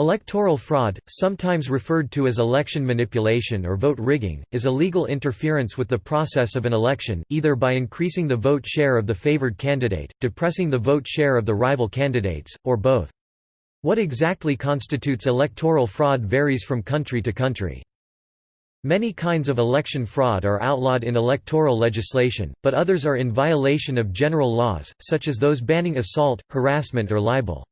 Electoral fraud, sometimes referred to as election manipulation or vote rigging, is illegal interference with the process of an election, either by increasing the vote share of the favored candidate, depressing the vote share of the rival candidates, or both. What exactly constitutes electoral fraud varies from country to country. Many kinds of election fraud are outlawed in electoral legislation, but others are in violation of general laws, such as those banning assault, harassment or libel.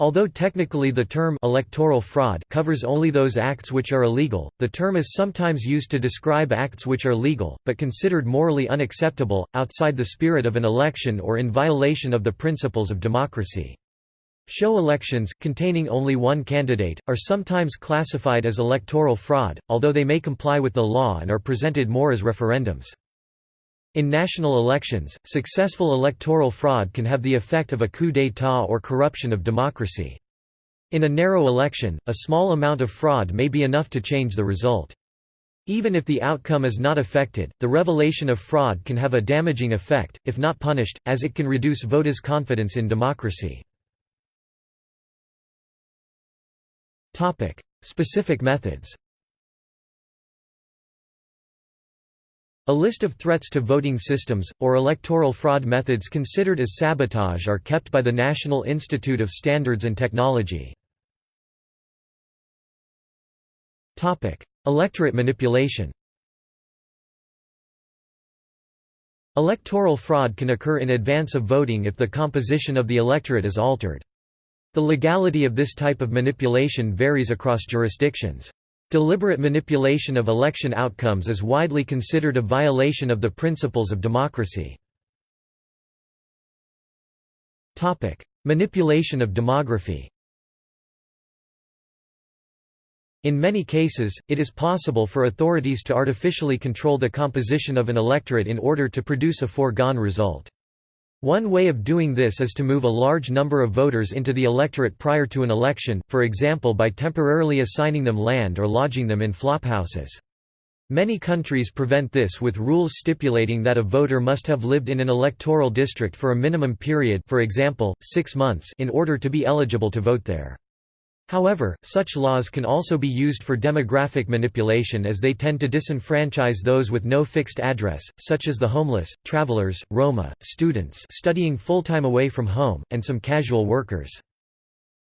Although technically the term electoral fraud covers only those acts which are illegal, the term is sometimes used to describe acts which are legal, but considered morally unacceptable, outside the spirit of an election or in violation of the principles of democracy. Show elections, containing only one candidate, are sometimes classified as electoral fraud, although they may comply with the law and are presented more as referendums. In national elections, successful electoral fraud can have the effect of a coup d'état or corruption of democracy. In a narrow election, a small amount of fraud may be enough to change the result. Even if the outcome is not affected, the revelation of fraud can have a damaging effect, if not punished, as it can reduce voters' confidence in democracy. Specific methods A list of threats to voting systems, or electoral fraud methods considered as sabotage are kept by the National Institute of Standards and Technology. Electorate manipulation Electoral fraud can occur in advance of voting if the composition of the electorate is altered. The legality of this type of manipulation varies across jurisdictions. Deliberate manipulation of election outcomes is widely considered a violation of the principles of democracy. Manipulation of demography In many cases, it is possible for authorities to artificially control the composition of an electorate in order to produce a foregone result. One way of doing this is to move a large number of voters into the electorate prior to an election, for example by temporarily assigning them land or lodging them in flophouses. Many countries prevent this with rules stipulating that a voter must have lived in an electoral district for a minimum period for example, six months in order to be eligible to vote there. However, such laws can also be used for demographic manipulation as they tend to disenfranchise those with no fixed address, such as the homeless, travelers, Roma, students studying full-time away from home, and some casual workers.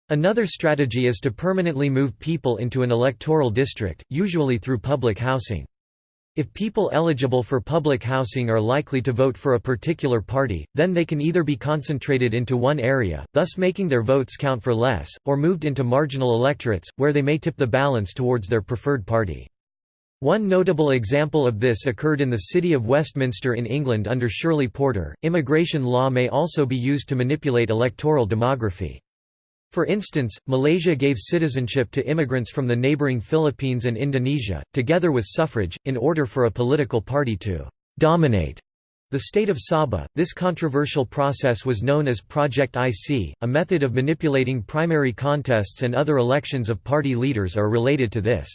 Another strategy is to permanently move people into an electoral district, usually through public housing. If people eligible for public housing are likely to vote for a particular party, then they can either be concentrated into one area, thus making their votes count for less, or moved into marginal electorates, where they may tip the balance towards their preferred party. One notable example of this occurred in the city of Westminster in England under Shirley Porter. Immigration law may also be used to manipulate electoral demography. For instance, Malaysia gave citizenship to immigrants from the neighboring Philippines and Indonesia, together with suffrage, in order for a political party to «dominate» the state of Sabah. This controversial process was known as Project IC. A method of manipulating primary contests and other elections of party leaders are related to this.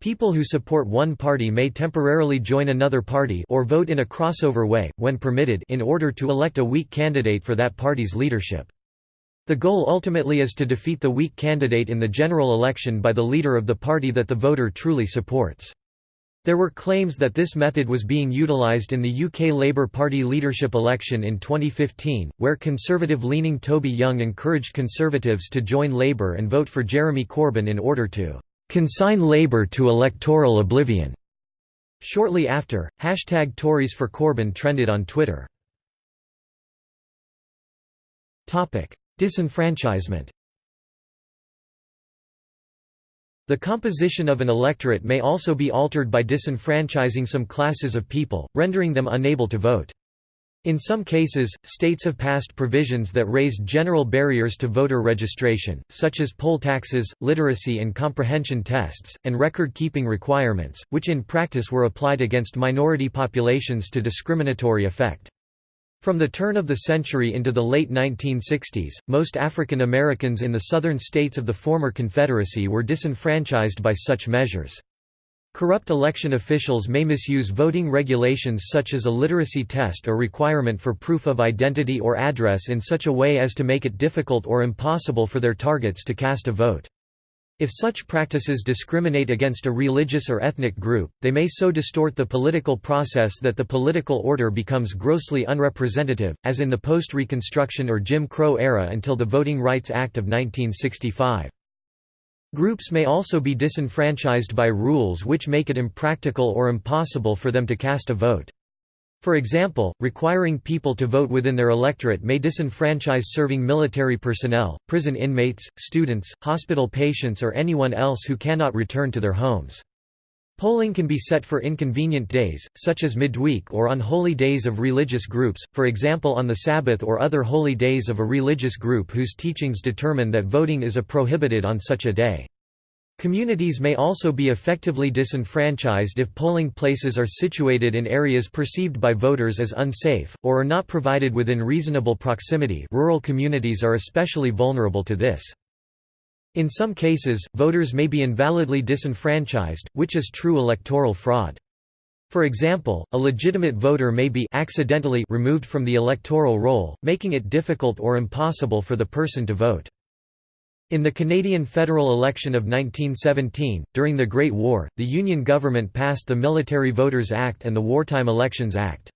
People who support one party may temporarily join another party or vote in a crossover way, when permitted in order to elect a weak candidate for that party's leadership. The goal ultimately is to defeat the weak candidate in the general election by the leader of the party that the voter truly supports. There were claims that this method was being utilised in the UK Labour Party leadership election in 2015, where conservative-leaning Toby Young encouraged Conservatives to join Labour and vote for Jeremy Corbyn in order to "...consign Labour to electoral oblivion." Shortly after, hashtag Tories for Corbyn trended on Twitter. Disenfranchisement The composition of an electorate may also be altered by disenfranchising some classes of people, rendering them unable to vote. In some cases, states have passed provisions that raised general barriers to voter registration, such as poll taxes, literacy and comprehension tests, and record-keeping requirements, which in practice were applied against minority populations to discriminatory effect. From the turn of the century into the late 1960s, most African Americans in the southern states of the former Confederacy were disenfranchised by such measures. Corrupt election officials may misuse voting regulations such as a literacy test or requirement for proof of identity or address in such a way as to make it difficult or impossible for their targets to cast a vote. If such practices discriminate against a religious or ethnic group, they may so distort the political process that the political order becomes grossly unrepresentative, as in the post-Reconstruction or Jim Crow era until the Voting Rights Act of 1965. Groups may also be disenfranchised by rules which make it impractical or impossible for them to cast a vote. For example, requiring people to vote within their electorate may disenfranchise serving military personnel, prison inmates, students, hospital patients or anyone else who cannot return to their homes. Polling can be set for inconvenient days, such as midweek or on holy days of religious groups, for example on the Sabbath or other holy days of a religious group whose teachings determine that voting is a prohibited on such a day. Communities may also be effectively disenfranchised if polling places are situated in areas perceived by voters as unsafe, or are not provided within reasonable proximity rural communities are especially vulnerable to this. In some cases, voters may be invalidly disenfranchised, which is true electoral fraud. For example, a legitimate voter may be accidentally removed from the electoral roll, making it difficult or impossible for the person to vote. In the Canadian federal election of 1917, during the Great War, the Union government passed the Military Voters Act and the Wartime Elections Act.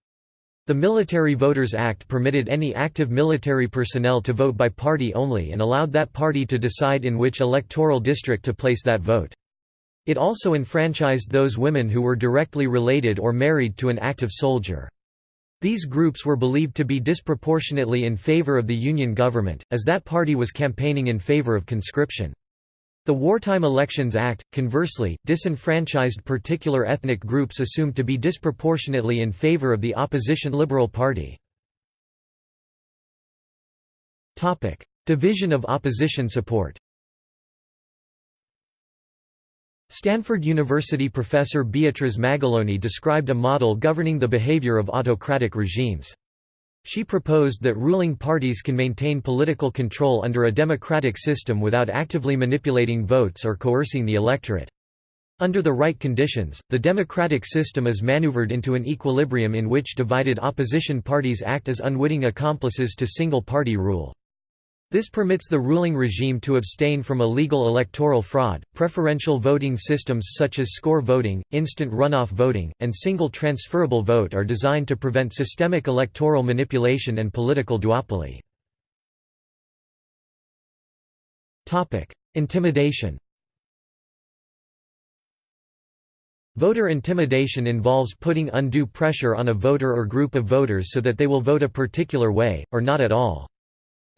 The Military Voters Act permitted any active military personnel to vote by party only and allowed that party to decide in which electoral district to place that vote. It also enfranchised those women who were directly related or married to an active soldier. These groups were believed to be disproportionately in favor of the Union government, as that party was campaigning in favor of conscription. The Wartime Elections Act, conversely, disenfranchised particular ethnic groups assumed to be disproportionately in favor of the opposition Liberal Party. Division of opposition support Stanford University professor Beatriz Magaloni described a model governing the behavior of autocratic regimes. She proposed that ruling parties can maintain political control under a democratic system without actively manipulating votes or coercing the electorate. Under the right conditions, the democratic system is maneuvered into an equilibrium in which divided opposition parties act as unwitting accomplices to single-party rule. This permits the ruling regime to abstain from illegal electoral fraud. Preferential voting systems such as score voting, instant runoff voting, and single transferable vote are designed to prevent systemic electoral manipulation and political duopoly. Topic: Intimidation. Voter intimidation involves putting undue pressure on a voter or group of voters so that they will vote a particular way, or not at all.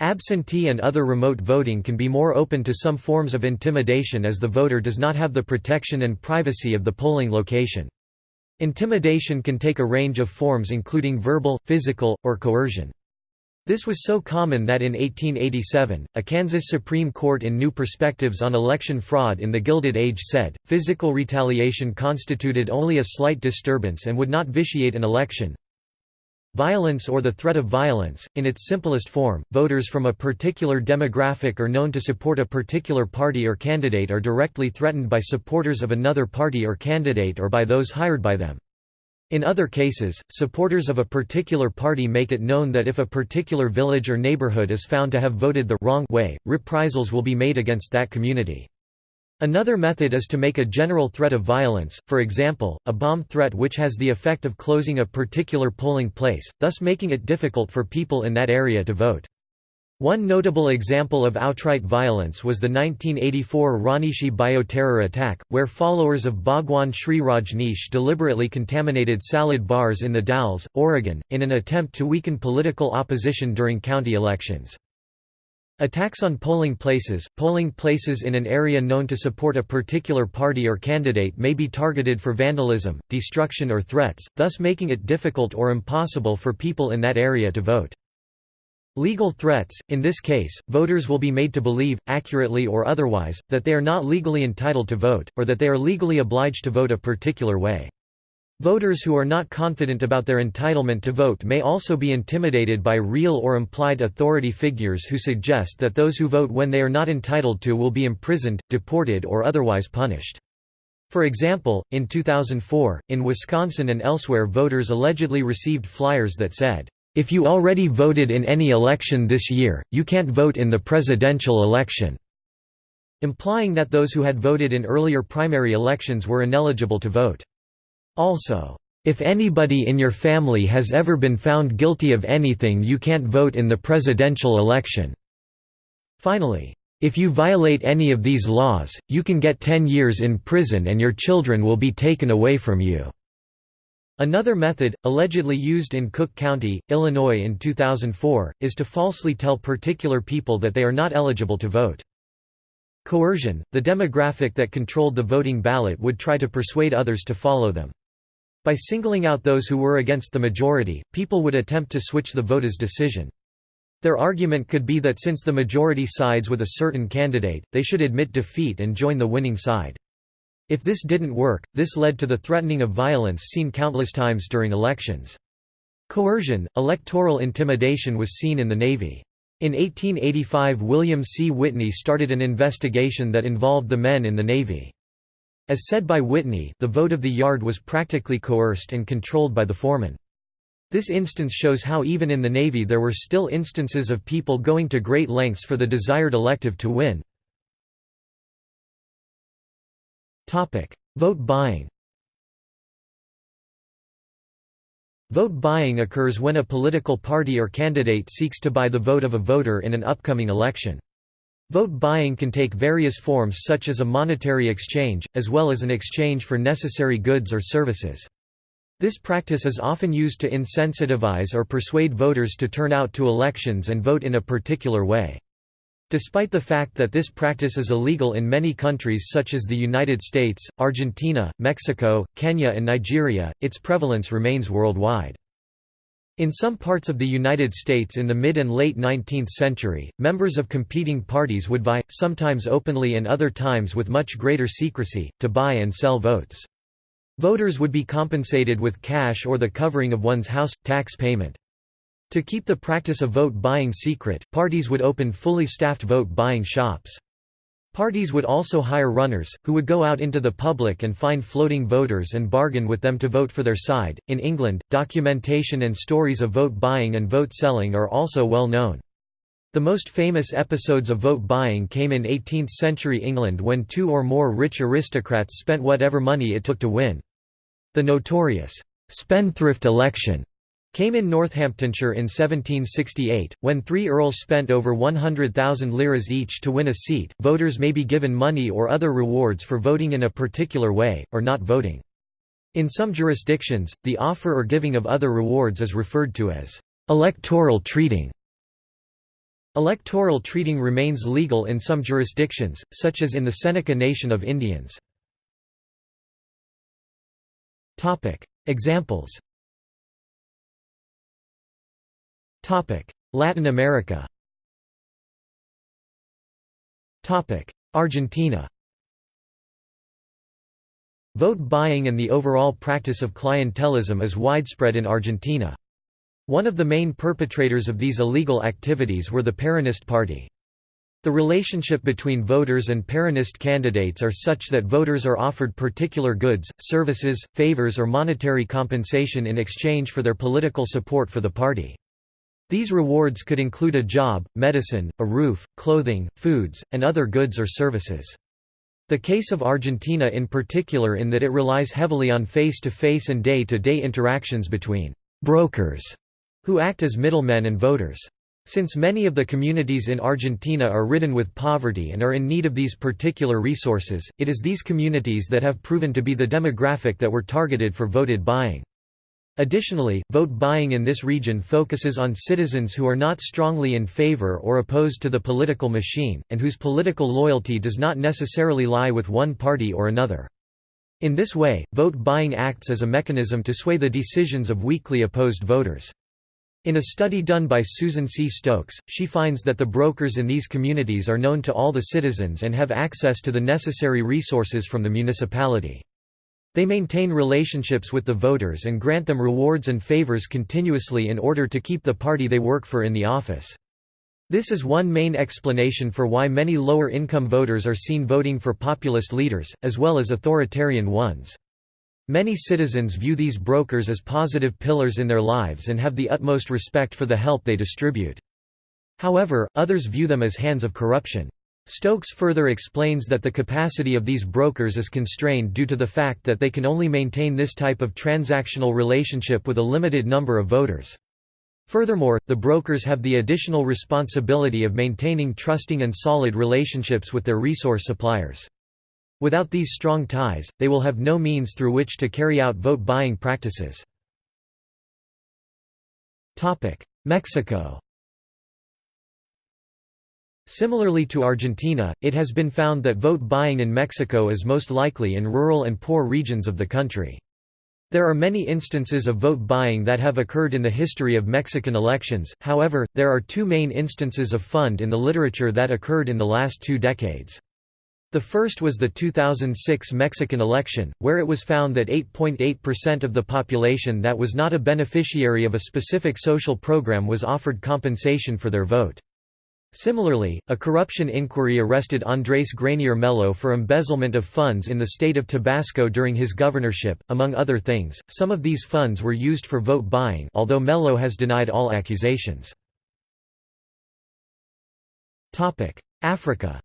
Absentee and other remote voting can be more open to some forms of intimidation as the voter does not have the protection and privacy of the polling location. Intimidation can take a range of forms including verbal, physical, or coercion. This was so common that in 1887, a Kansas Supreme Court in New Perspectives on Election Fraud in the Gilded Age said, physical retaliation constituted only a slight disturbance and would not vitiate an election, Violence or the threat of violence, in its simplest form, voters from a particular demographic or known to support a particular party or candidate are directly threatened by supporters of another party or candidate or by those hired by them. In other cases, supporters of a particular party make it known that if a particular village or neighborhood is found to have voted the wrong way, reprisals will be made against that community. Another method is to make a general threat of violence, for example, a bomb threat which has the effect of closing a particular polling place, thus making it difficult for people in that area to vote. One notable example of outright violence was the 1984 Rajneeshee bioterror attack, where followers of Bhagwan Shree Rajneesh deliberately contaminated salad bars in the Dalles, Oregon, in an attempt to weaken political opposition during county elections. Attacks on polling places Polling places in an area known to support a particular party or candidate may be targeted for vandalism, destruction or threats, thus making it difficult or impossible for people in that area to vote. Legal threats – In this case, voters will be made to believe, accurately or otherwise, that they are not legally entitled to vote, or that they are legally obliged to vote a particular way. Voters who are not confident about their entitlement to vote may also be intimidated by real or implied authority figures who suggest that those who vote when they are not entitled to will be imprisoned, deported or otherwise punished. For example, in 2004, in Wisconsin and elsewhere voters allegedly received flyers that said, "'If you already voted in any election this year, you can't vote in the presidential election'". implying that those who had voted in earlier primary elections were ineligible to vote. Also, if anybody in your family has ever been found guilty of anything you can't vote in the presidential election." Finally, if you violate any of these laws, you can get 10 years in prison and your children will be taken away from you." Another method, allegedly used in Cook County, Illinois in 2004, is to falsely tell particular people that they are not eligible to vote. Coercion, the demographic that controlled the voting ballot would try to persuade others to follow them. By singling out those who were against the majority, people would attempt to switch the voter's decision. Their argument could be that since the majority sides with a certain candidate, they should admit defeat and join the winning side. If this didn't work, this led to the threatening of violence seen countless times during elections. Coercion, electoral intimidation was seen in the Navy. In 1885 William C. Whitney started an investigation that involved the men in the Navy. As said by Whitney, the vote of the yard was practically coerced and controlled by the foreman. This instance shows how even in the Navy there were still instances of people going to great lengths for the desired elective to win. Vote buying Vote buying occurs when a political party or candidate seeks to buy the vote of a voter in an upcoming election. Vote buying can take various forms such as a monetary exchange, as well as an exchange for necessary goods or services. This practice is often used to insensitivize or persuade voters to turn out to elections and vote in a particular way. Despite the fact that this practice is illegal in many countries such as the United States, Argentina, Mexico, Kenya and Nigeria, its prevalence remains worldwide. In some parts of the United States in the mid and late 19th century, members of competing parties would vie, sometimes openly and other times with much greater secrecy, to buy and sell votes. Voters would be compensated with cash or the covering of one's house, tax payment. To keep the practice of vote buying secret, parties would open fully staffed vote buying shops. Parties would also hire runners, who would go out into the public and find floating voters and bargain with them to vote for their side. In England, documentation and stories of vote buying and vote selling are also well known. The most famous episodes of vote buying came in 18th century England when two or more rich aristocrats spent whatever money it took to win. The notorious spendthrift election came in Northamptonshire in 1768, when three earls spent over 100,000 liras each to win a seat. Voters may be given money or other rewards for voting in a particular way, or not voting. In some jurisdictions, the offer or giving of other rewards is referred to as electoral treating. Electoral treating remains legal in some jurisdictions, such as in the Seneca Nation of Indians. Examples Latin America Argentina Vote buying and the overall practice of clientelism is widespread in Argentina. One of the main perpetrators of these illegal activities were the Peronist Party. The relationship between voters and Peronist candidates are such that voters are offered particular goods, services, favors or monetary compensation in exchange for their political support for the party. These rewards could include a job, medicine, a roof, clothing, foods, and other goods or services. The case of Argentina in particular in that it relies heavily on face-to-face -face and day-to-day -day interactions between «brokers» who act as middlemen and voters. Since many of the communities in Argentina are ridden with poverty and are in need of these particular resources, it is these communities that have proven to be the demographic that were targeted for voted buying. Additionally, vote buying in this region focuses on citizens who are not strongly in favor or opposed to the political machine, and whose political loyalty does not necessarily lie with one party or another. In this way, vote buying acts as a mechanism to sway the decisions of weakly opposed voters. In a study done by Susan C. Stokes, she finds that the brokers in these communities are known to all the citizens and have access to the necessary resources from the municipality. They maintain relationships with the voters and grant them rewards and favors continuously in order to keep the party they work for in the office. This is one main explanation for why many lower-income voters are seen voting for populist leaders, as well as authoritarian ones. Many citizens view these brokers as positive pillars in their lives and have the utmost respect for the help they distribute. However, others view them as hands of corruption. Stokes further explains that the capacity of these brokers is constrained due to the fact that they can only maintain this type of transactional relationship with a limited number of voters. Furthermore, the brokers have the additional responsibility of maintaining trusting and solid relationships with their resource suppliers. Without these strong ties, they will have no means through which to carry out vote buying practices. Mexico Similarly to Argentina, it has been found that vote buying in Mexico is most likely in rural and poor regions of the country. There are many instances of vote buying that have occurred in the history of Mexican elections, however, there are two main instances of fund in the literature that occurred in the last two decades. The first was the 2006 Mexican election, where it was found that 8.8% of the population that was not a beneficiary of a specific social program was offered compensation for their vote. Similarly, a corruption inquiry arrested Andrés Granier Melo for embezzlement of funds in the state of Tabasco during his governorship. Among other things, some of these funds were used for vote buying, although Melo has denied all accusations. Topic: Africa.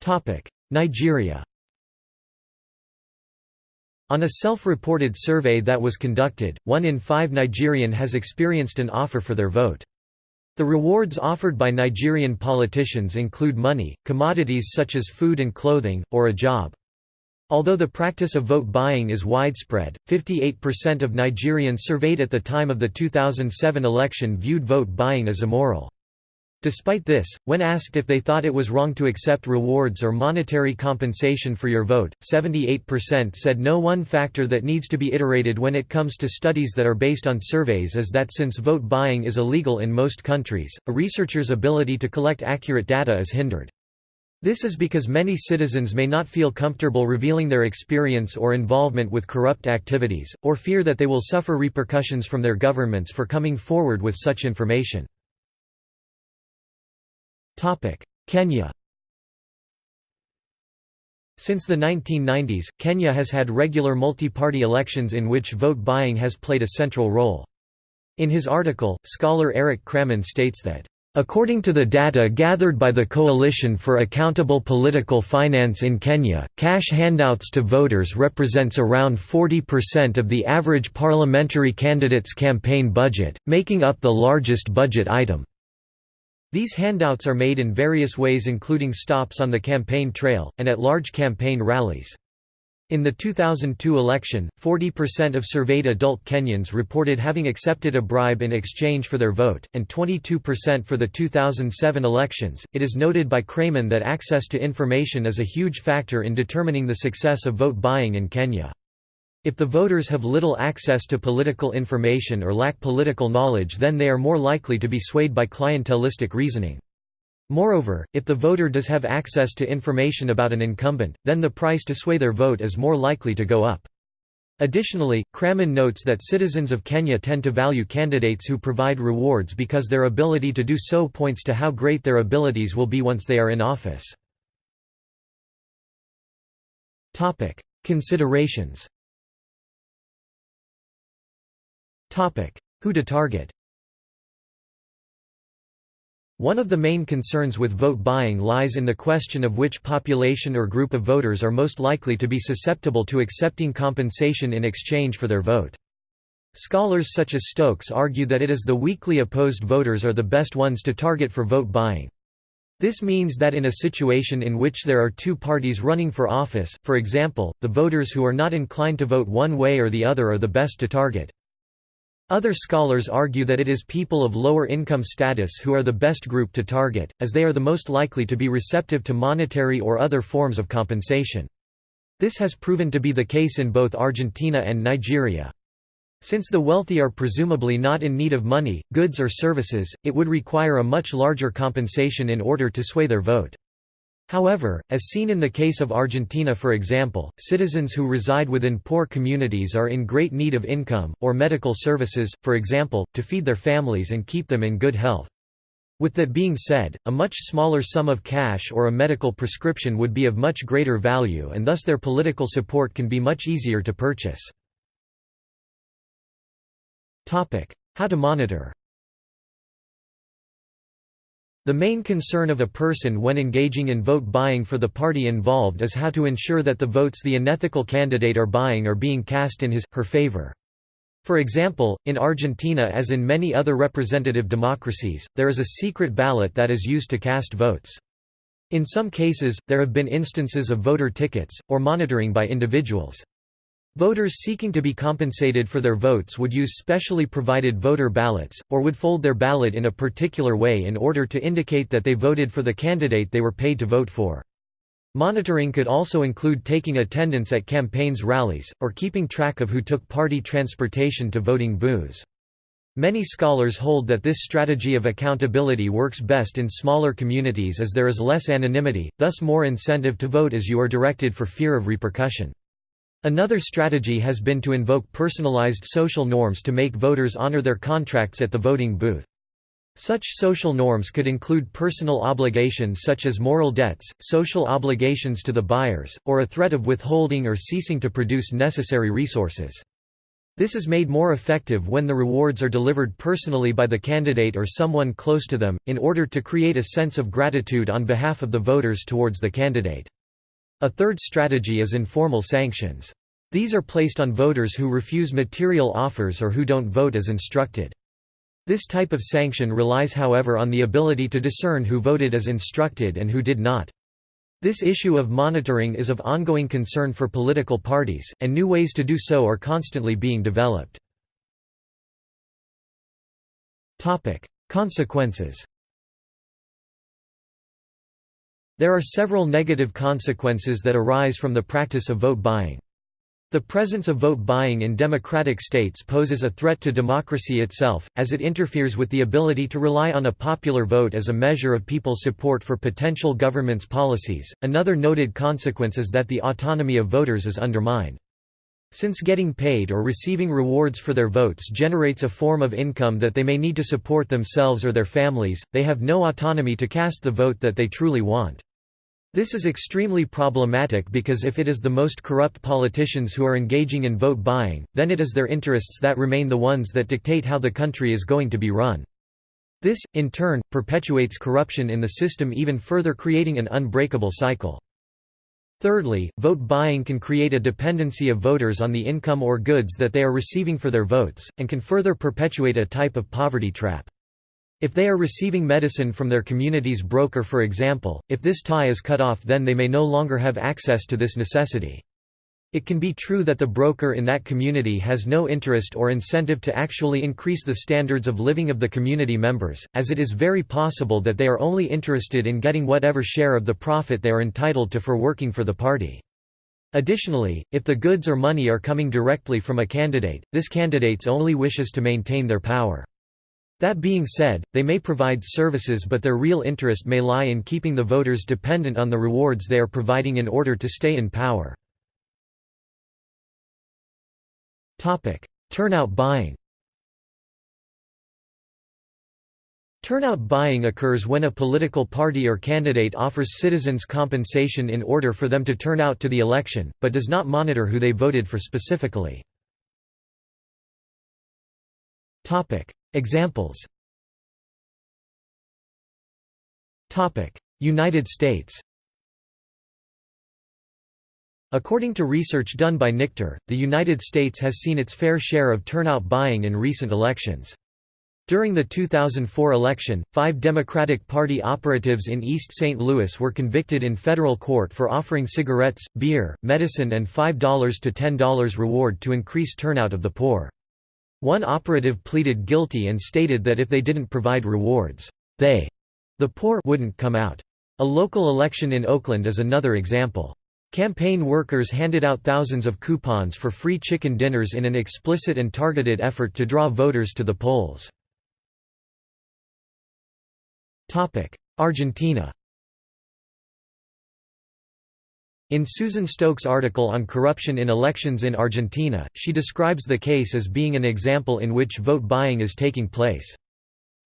Topic: Nigeria. On a self-reported survey that was conducted, one in five Nigerian has experienced an offer for their vote. The rewards offered by Nigerian politicians include money, commodities such as food and clothing, or a job. Although the practice of vote buying is widespread, 58% of Nigerians surveyed at the time of the 2007 election viewed vote buying as immoral. Despite this, when asked if they thought it was wrong to accept rewards or monetary compensation for your vote, 78% said no. One factor that needs to be iterated when it comes to studies that are based on surveys is that since vote buying is illegal in most countries, a researcher's ability to collect accurate data is hindered. This is because many citizens may not feel comfortable revealing their experience or involvement with corrupt activities, or fear that they will suffer repercussions from their governments for coming forward with such information. Kenya Since the 1990s, Kenya has had regular multi-party elections in which vote buying has played a central role. In his article, scholar Eric Kramon states that According to the data gathered by the Coalition for Accountable Political Finance in Kenya, cash handouts to voters represents around 40% of the average parliamentary candidate's campaign budget, making up the largest budget item. These handouts are made in various ways including stops on the campaign trail, and at large campaign rallies. In the 2002 election, 40% of surveyed adult Kenyans reported having accepted a bribe in exchange for their vote, and 22% for the 2007 elections. It is noted by Kramon that access to information is a huge factor in determining the success of vote buying in Kenya. If the voters have little access to political information or lack political knowledge then they are more likely to be swayed by clientelistic reasoning. Moreover, if the voter does have access to information about an incumbent, then the price to sway their vote is more likely to go up. Additionally, Kramon notes that citizens of Kenya tend to value candidates who provide rewards because their ability to do so points to how great their abilities will be once they are in office. Considerations Who to target One of the main concerns with vote buying lies in the question of which population or group of voters are most likely to be susceptible to accepting compensation in exchange for their vote. Scholars such as Stokes argue that it is the weakly opposed voters are the best ones to target for vote buying. This means that in a situation in which there are two parties running for office, for example, the voters who are not inclined to vote one way or the other are the best to target. Other scholars argue that it is people of lower income status who are the best group to target, as they are the most likely to be receptive to monetary or other forms of compensation. This has proven to be the case in both Argentina and Nigeria. Since the wealthy are presumably not in need of money, goods or services, it would require a much larger compensation in order to sway their vote. However, as seen in the case of Argentina for example, citizens who reside within poor communities are in great need of income, or medical services, for example, to feed their families and keep them in good health. With that being said, a much smaller sum of cash or a medical prescription would be of much greater value and thus their political support can be much easier to purchase. How to monitor The main concern of a person when engaging in vote buying for the party involved is how to ensure that the votes the unethical candidate are buying are being cast in his, her favor. For example, in Argentina as in many other representative democracies, there is a secret ballot that is used to cast votes. In some cases, there have been instances of voter tickets, or monitoring by individuals. Voters seeking to be compensated for their votes would use specially provided voter ballots, or would fold their ballot in a particular way in order to indicate that they voted for the candidate they were paid to vote for. Monitoring could also include taking attendance at campaigns rallies, or keeping track of who took party transportation to voting booths. Many scholars hold that this strategy of accountability works best in smaller communities as there is less anonymity, thus more incentive to vote as you are directed for fear of repercussion. Another strategy has been to invoke personalized social norms to make voters honor their contracts at the voting booth. Such social norms could include personal obligations such as moral debts, social obligations to the buyers, or a threat of withholding or ceasing to produce necessary resources. This is made more effective when the rewards are delivered personally by the candidate or someone close to them, in order to create a sense of gratitude on behalf of the voters towards the candidate. A third strategy is informal sanctions. These are placed on voters who refuse material offers or who don't vote as instructed. This type of sanction relies however on the ability to discern who voted as instructed and who did not. This issue of monitoring is of ongoing concern for political parties, and new ways to do so are constantly being developed. Consequences There are several negative consequences that arise from the practice of vote buying. The presence of vote buying in democratic states poses a threat to democracy itself, as it interferes with the ability to rely on a popular vote as a measure of people's support for potential government's policies. Another noted consequence is that the autonomy of voters is undermined. Since getting paid or receiving rewards for their votes generates a form of income that they may need to support themselves or their families, they have no autonomy to cast the vote that they truly want. This is extremely problematic because if it is the most corrupt politicians who are engaging in vote buying, then it is their interests that remain the ones that dictate how the country is going to be run. This, in turn, perpetuates corruption in the system even further creating an unbreakable cycle. Thirdly, vote buying can create a dependency of voters on the income or goods that they are receiving for their votes, and can further perpetuate a type of poverty trap. If they are receiving medicine from their community's broker for example, if this tie is cut off then they may no longer have access to this necessity. It can be true that the broker in that community has no interest or incentive to actually increase the standards of living of the community members, as it is very possible that they are only interested in getting whatever share of the profit they are entitled to for working for the party. Additionally, if the goods or money are coming directly from a candidate, this candidate's only wishes to maintain their power. That being said, they may provide services but their real interest may lie in keeping the voters dependent on the rewards they are providing in order to stay in power. Turnout buying Turnout buying occurs when a political party or candidate offers citizens compensation in order for them to turn out to the election, but does not monitor who they voted for specifically. Examples United States According to research done by NICTR, the United States has seen its fair share of turnout buying in recent elections. During the 2004 election, five Democratic Party operatives in East St. Louis were convicted in federal court for offering cigarettes, beer, medicine and $5 to $10 reward to increase turnout of the poor. One operative pleaded guilty and stated that if they didn't provide rewards, they, the poor, wouldn't come out. A local election in Oakland is another example. Campaign workers handed out thousands of coupons for free chicken dinners in an explicit and targeted effort to draw voters to the polls. Argentina In Susan Stokes' article on corruption in elections in Argentina, she describes the case as being an example in which vote buying is taking place.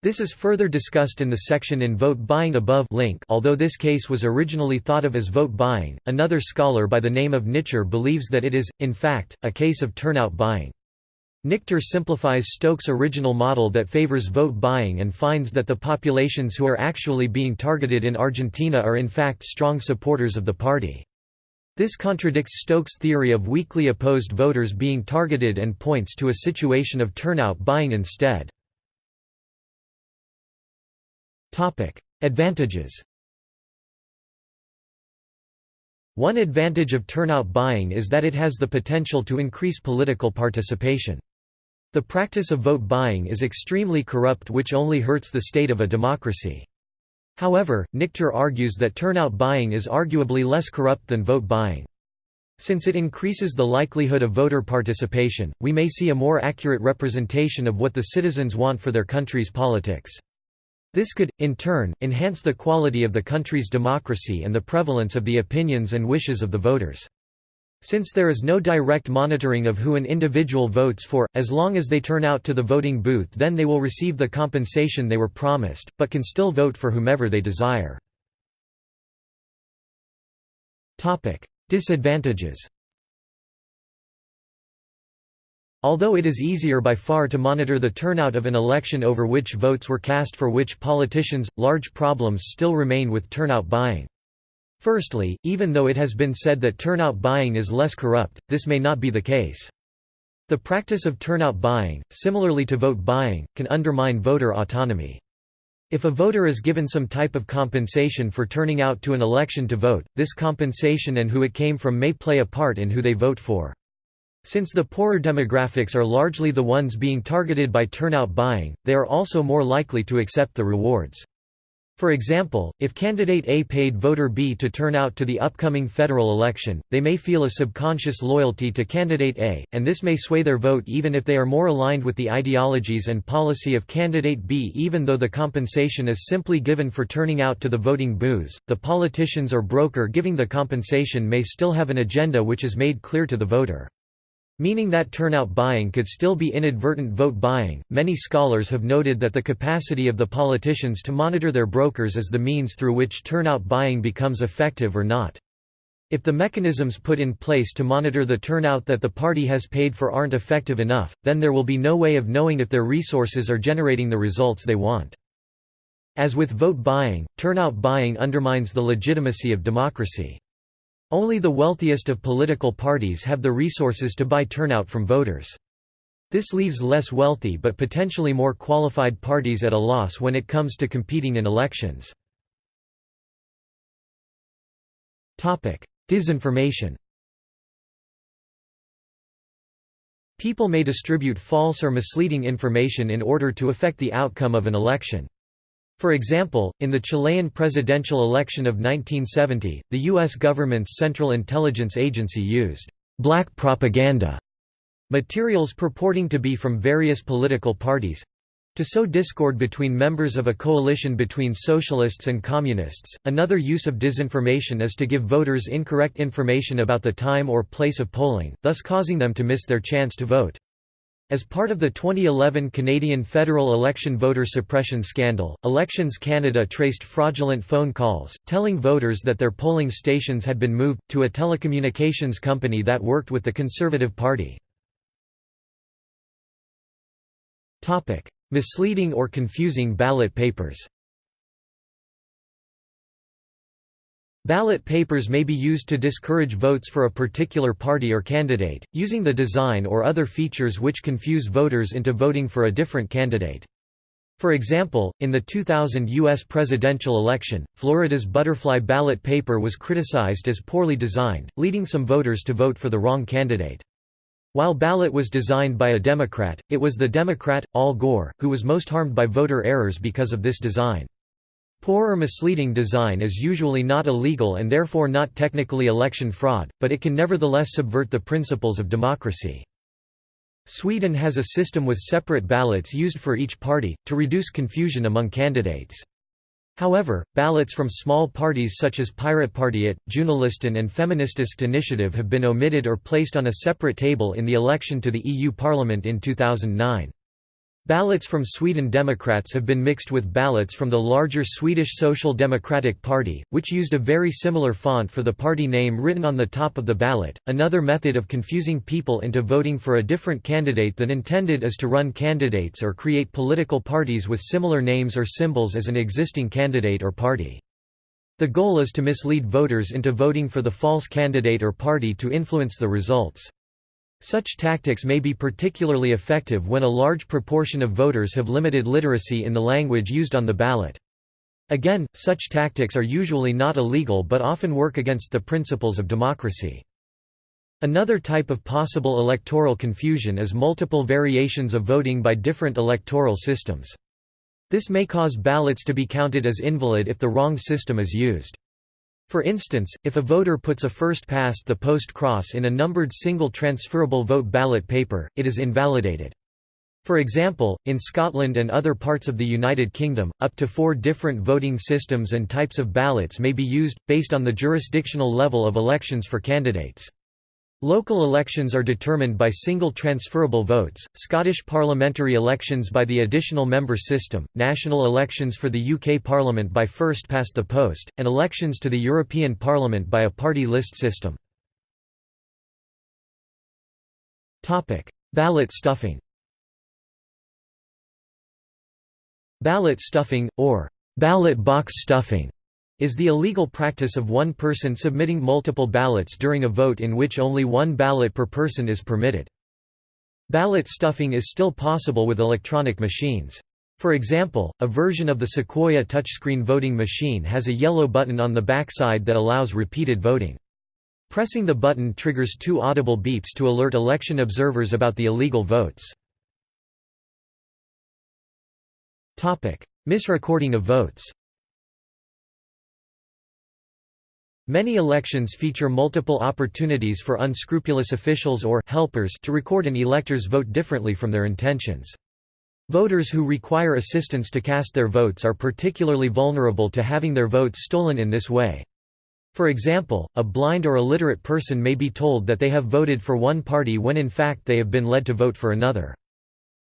This is further discussed in the section in Vote Buying above link although this case was originally thought of as vote buying, another scholar by the name of Nichter believes that it is, in fact, a case of turnout buying. Nichter simplifies Stokes' original model that favors vote buying and finds that the populations who are actually being targeted in Argentina are in fact strong supporters of the party. This contradicts Stokes' theory of weakly opposed voters being targeted and points to a situation of turnout buying instead. Advantages One advantage of turnout buying is that it has the potential to increase political participation. The practice of vote buying is extremely corrupt which only hurts the state of a democracy. However, Nichter argues that turnout buying is arguably less corrupt than vote buying. Since it increases the likelihood of voter participation, we may see a more accurate representation of what the citizens want for their country's politics. This could, in turn, enhance the quality of the country's democracy and the prevalence of the opinions and wishes of the voters. Since there is no direct monitoring of who an individual votes for, as long as they turn out to the voting booth then they will receive the compensation they were promised, but can still vote for whomever they desire. Disadvantages Although it is easier by far to monitor the turnout of an election over which votes were cast for which politicians, large problems still remain with turnout buying. Firstly, even though it has been said that turnout buying is less corrupt, this may not be the case. The practice of turnout buying, similarly to vote buying, can undermine voter autonomy. If a voter is given some type of compensation for turning out to an election to vote, this compensation and who it came from may play a part in who they vote for. Since the poorer demographics are largely the ones being targeted by turnout buying, they are also more likely to accept the rewards. For example, if candidate A paid voter B to turn out to the upcoming federal election, they may feel a subconscious loyalty to candidate A, and this may sway their vote even if they are more aligned with the ideologies and policy of candidate B. Even though the compensation is simply given for turning out to the voting booths, the politicians or broker giving the compensation may still have an agenda which is made clear to the voter. Meaning that turnout buying could still be inadvertent vote buying. Many scholars have noted that the capacity of the politicians to monitor their brokers is the means through which turnout buying becomes effective or not. If the mechanisms put in place to monitor the turnout that the party has paid for aren't effective enough, then there will be no way of knowing if their resources are generating the results they want. As with vote buying, turnout buying undermines the legitimacy of democracy. Only the wealthiest of political parties have the resources to buy turnout from voters. This leaves less wealthy but potentially more qualified parties at a loss when it comes to competing in elections. Disinformation People may distribute false or misleading information in order to affect the outcome of an election. For example, in the Chilean presidential election of 1970, the U.S. government's Central Intelligence Agency used «black propaganda» materials purporting to be from various political parties, to sow discord between members of a coalition between socialists and communists. Another use of disinformation is to give voters incorrect information about the time or place of polling, thus causing them to miss their chance to vote. As part of the 2011 Canadian federal election voter suppression scandal, Elections Canada traced fraudulent phone calls, telling voters that their polling stations had been moved, to a telecommunications company that worked with the Conservative Party. Misleading or confusing ballot papers Ballot papers may be used to discourage votes for a particular party or candidate, using the design or other features which confuse voters into voting for a different candidate. For example, in the 2000 U.S. presidential election, Florida's butterfly ballot paper was criticized as poorly designed, leading some voters to vote for the wrong candidate. While ballot was designed by a Democrat, it was the Democrat, Al Gore, who was most harmed by voter errors because of this design. Poor or misleading design is usually not illegal and therefore not technically election fraud, but it can nevertheless subvert the principles of democracy. Sweden has a system with separate ballots used for each party, to reduce confusion among candidates. However, ballots from small parties such as Pirate Piratpartiet, Junilistan and Feministisk Initiative have been omitted or placed on a separate table in the election to the EU Parliament in 2009. Ballots from Sweden Democrats have been mixed with ballots from the larger Swedish Social Democratic Party, which used a very similar font for the party name written on the top of the ballot. Another method of confusing people into voting for a different candidate than intended is to run candidates or create political parties with similar names or symbols as an existing candidate or party. The goal is to mislead voters into voting for the false candidate or party to influence the results. Such tactics may be particularly effective when a large proportion of voters have limited literacy in the language used on the ballot. Again, such tactics are usually not illegal but often work against the principles of democracy. Another type of possible electoral confusion is multiple variations of voting by different electoral systems. This may cause ballots to be counted as invalid if the wrong system is used. For instance, if a voter puts a first-past-the-post cross in a numbered single transferable vote ballot paper, it is invalidated. For example, in Scotland and other parts of the United Kingdom, up to four different voting systems and types of ballots may be used, based on the jurisdictional level of elections for candidates. Local elections are determined by single transferable votes, Scottish parliamentary elections by the additional member system, national elections for the UK Parliament by first past the post, and elections to the European Parliament by a party list system. Ballot stuffing Ballot stuffing, or ballot box stuffing is the illegal practice of one person submitting multiple ballots during a vote in which only one ballot per person is permitted. Ballot stuffing is still possible with electronic machines. For example, a version of the Sequoia touchscreen voting machine has a yellow button on the back side that allows repeated voting. Pressing the button triggers two audible beeps to alert election observers about the illegal votes. Misrecording of votes Many elections feature multiple opportunities for unscrupulous officials or helpers to record an elector's vote differently from their intentions. Voters who require assistance to cast their votes are particularly vulnerable to having their votes stolen in this way. For example, a blind or illiterate person may be told that they have voted for one party when in fact they have been led to vote for another.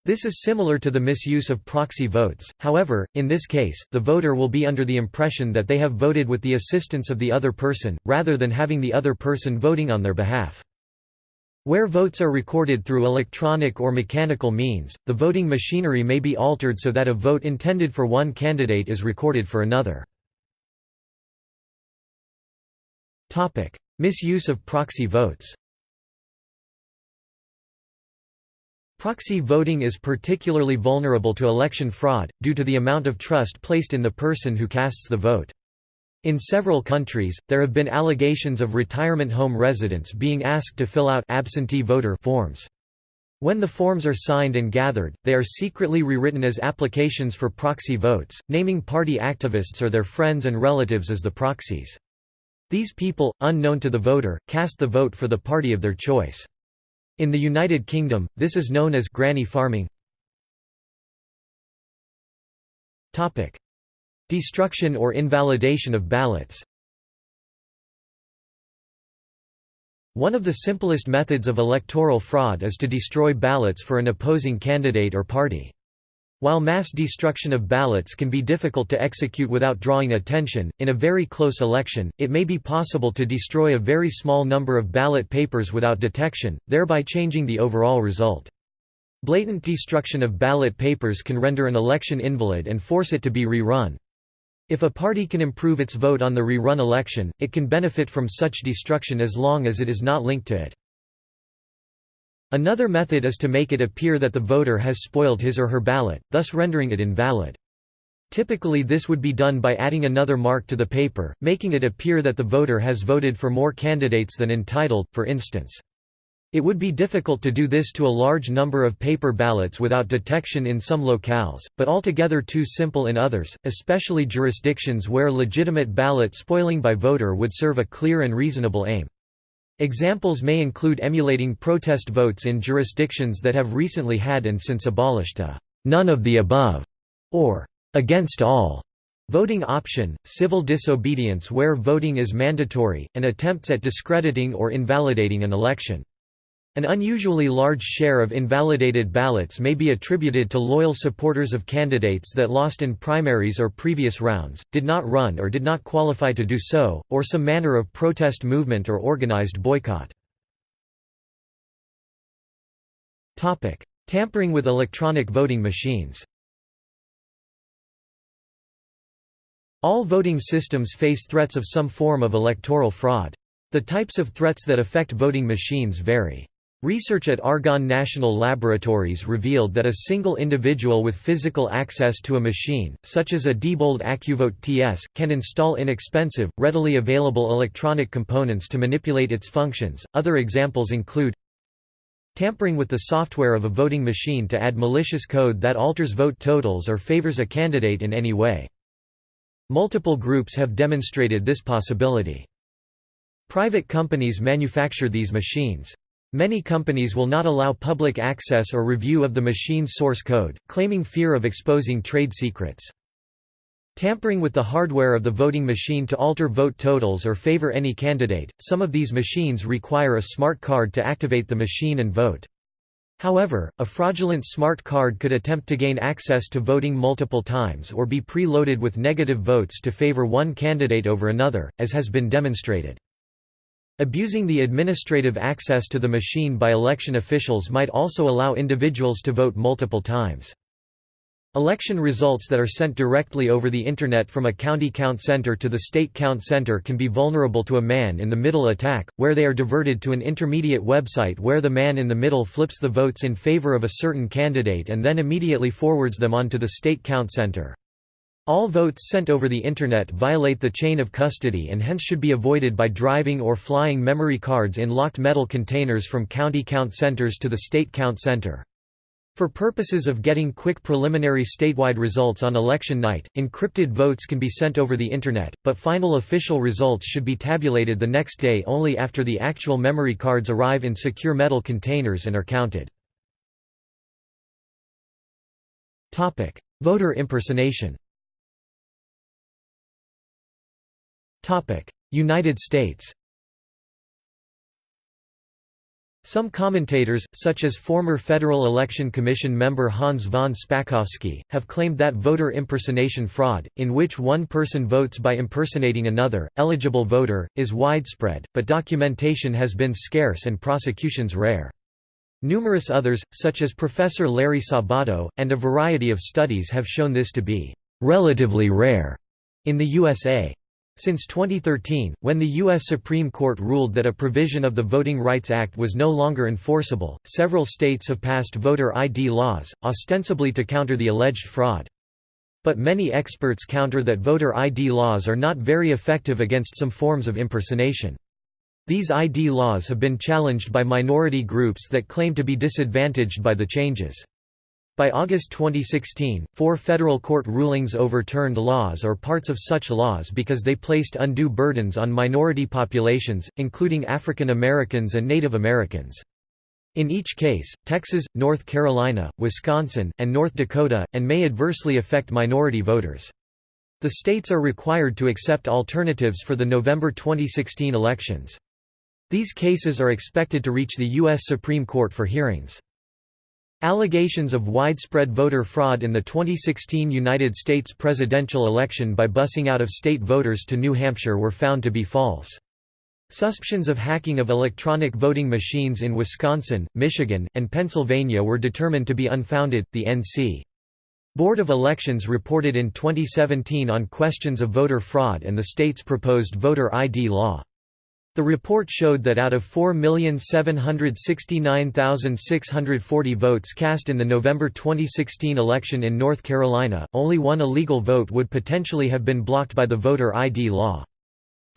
This is similar to the misuse of proxy votes, however, in this case, the voter will be under the impression that they have voted with the assistance of the other person, rather than having the other person voting on their behalf. Where votes are recorded through electronic or mechanical means, the voting machinery may be altered so that a vote intended for one candidate is recorded for another. Misuse of proxy votes Proxy voting is particularly vulnerable to election fraud, due to the amount of trust placed in the person who casts the vote. In several countries, there have been allegations of retirement home residents being asked to fill out absentee voter forms. When the forms are signed and gathered, they are secretly rewritten as applications for proxy votes, naming party activists or their friends and relatives as the proxies. These people, unknown to the voter, cast the vote for the party of their choice. In the United Kingdom, this is known as granny farming. Topic: Destruction or invalidation of ballots One of the simplest methods of electoral fraud is to destroy ballots for an opposing candidate or party. While mass destruction of ballots can be difficult to execute without drawing attention, in a very close election, it may be possible to destroy a very small number of ballot papers without detection, thereby changing the overall result. Blatant destruction of ballot papers can render an election invalid and force it to be rerun. If a party can improve its vote on the rerun election, it can benefit from such destruction as long as it is not linked to it. Another method is to make it appear that the voter has spoiled his or her ballot, thus rendering it invalid. Typically this would be done by adding another mark to the paper, making it appear that the voter has voted for more candidates than entitled, for instance. It would be difficult to do this to a large number of paper ballots without detection in some locales, but altogether too simple in others, especially jurisdictions where legitimate ballot spoiling by voter would serve a clear and reasonable aim. Examples may include emulating protest votes in jurisdictions that have recently had and since abolished a «none of the above» or «against all» voting option, civil disobedience where voting is mandatory, and attempts at discrediting or invalidating an election. An unusually large share of invalidated ballots may be attributed to loyal supporters of candidates that lost in primaries or previous rounds, did not run or did not qualify to do so, or some manner of protest movement or organized boycott. Tampering with electronic voting machines All voting systems face threats of some form of electoral fraud. The types of threats that affect voting machines vary. Research at Argonne National Laboratories revealed that a single individual with physical access to a machine, such as a Diebold AccuVote TS, can install inexpensive, readily available electronic components to manipulate its functions. Other examples include tampering with the software of a voting machine to add malicious code that alters vote totals or favors a candidate in any way. Multiple groups have demonstrated this possibility. Private companies manufacture these machines. Many companies will not allow public access or review of the machine's source code, claiming fear of exposing trade secrets. Tampering with the hardware of the voting machine to alter vote totals or favor any candidate, some of these machines require a smart card to activate the machine and vote. However, a fraudulent smart card could attempt to gain access to voting multiple times or be pre-loaded with negative votes to favor one candidate over another, as has been demonstrated. Abusing the administrative access to the machine by election officials might also allow individuals to vote multiple times. Election results that are sent directly over the Internet from a county count center to the state count center can be vulnerable to a man-in-the-middle attack, where they are diverted to an intermediate website where the man in the middle flips the votes in favor of a certain candidate and then immediately forwards them on to the state count center. All votes sent over the Internet violate the chain of custody and hence should be avoided by driving or flying memory cards in locked metal containers from county count centers to the state count center. For purposes of getting quick preliminary statewide results on election night, encrypted votes can be sent over the Internet, but final official results should be tabulated the next day only after the actual memory cards arrive in secure metal containers and are counted. Voter impersonation United States Some commentators, such as former Federal Election Commission member Hans von Spakovsky, have claimed that voter impersonation fraud, in which one person votes by impersonating another, eligible voter, is widespread, but documentation has been scarce and prosecutions rare. Numerous others, such as Professor Larry Sabato, and a variety of studies have shown this to be relatively rare in the USA. Since 2013, when the U.S. Supreme Court ruled that a provision of the Voting Rights Act was no longer enforceable, several states have passed voter ID laws, ostensibly to counter the alleged fraud. But many experts counter that voter ID laws are not very effective against some forms of impersonation. These ID laws have been challenged by minority groups that claim to be disadvantaged by the changes. By August 2016, four federal court rulings overturned laws or parts of such laws because they placed undue burdens on minority populations, including African Americans and Native Americans. In each case, Texas, North Carolina, Wisconsin, and North Dakota, and may adversely affect minority voters. The states are required to accept alternatives for the November 2016 elections. These cases are expected to reach the U.S. Supreme Court for hearings. Allegations of widespread voter fraud in the 2016 United States presidential election by busing out-of-state voters to New Hampshire were found to be false. Suspicions of hacking of electronic voting machines in Wisconsin, Michigan, and Pennsylvania were determined to be unfounded. The NC Board of Elections reported in 2017 on questions of voter fraud and the state's proposed voter ID law. The report showed that out of 4,769,640 votes cast in the November 2016 election in North Carolina, only one illegal vote would potentially have been blocked by the voter ID law.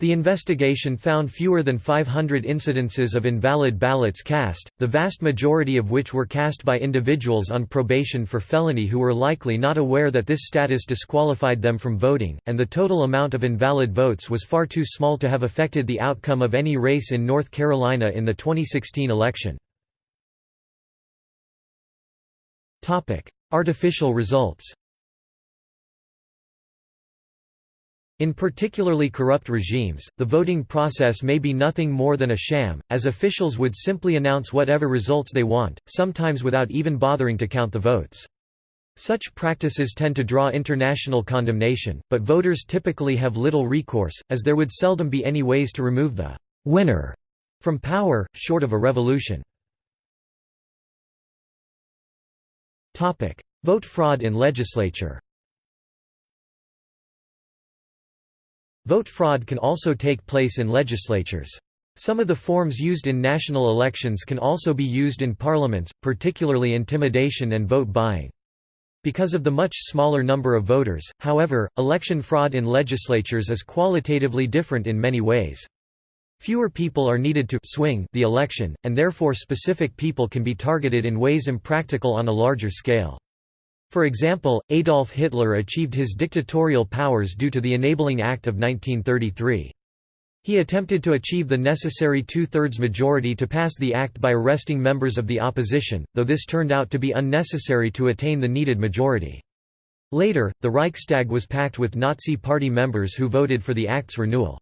The investigation found fewer than 500 incidences of invalid ballots cast, the vast majority of which were cast by individuals on probation for felony who were likely not aware that this status disqualified them from voting, and the total amount of invalid votes was far too small to have affected the outcome of any race in North Carolina in the 2016 election. Artificial results In particularly corrupt regimes, the voting process may be nothing more than a sham, as officials would simply announce whatever results they want, sometimes without even bothering to count the votes. Such practices tend to draw international condemnation, but voters typically have little recourse, as there would seldom be any ways to remove the «winner» from power, short of a revolution. Vote fraud in legislature Vote fraud can also take place in legislatures. Some of the forms used in national elections can also be used in parliaments, particularly intimidation and vote buying. Because of the much smaller number of voters, however, election fraud in legislatures is qualitatively different in many ways. Fewer people are needed to swing the election, and therefore specific people can be targeted in ways impractical on a larger scale. For example, Adolf Hitler achieved his dictatorial powers due to the Enabling Act of 1933. He attempted to achieve the necessary two-thirds majority to pass the act by arresting members of the opposition, though this turned out to be unnecessary to attain the needed majority. Later, the Reichstag was packed with Nazi Party members who voted for the act's renewal.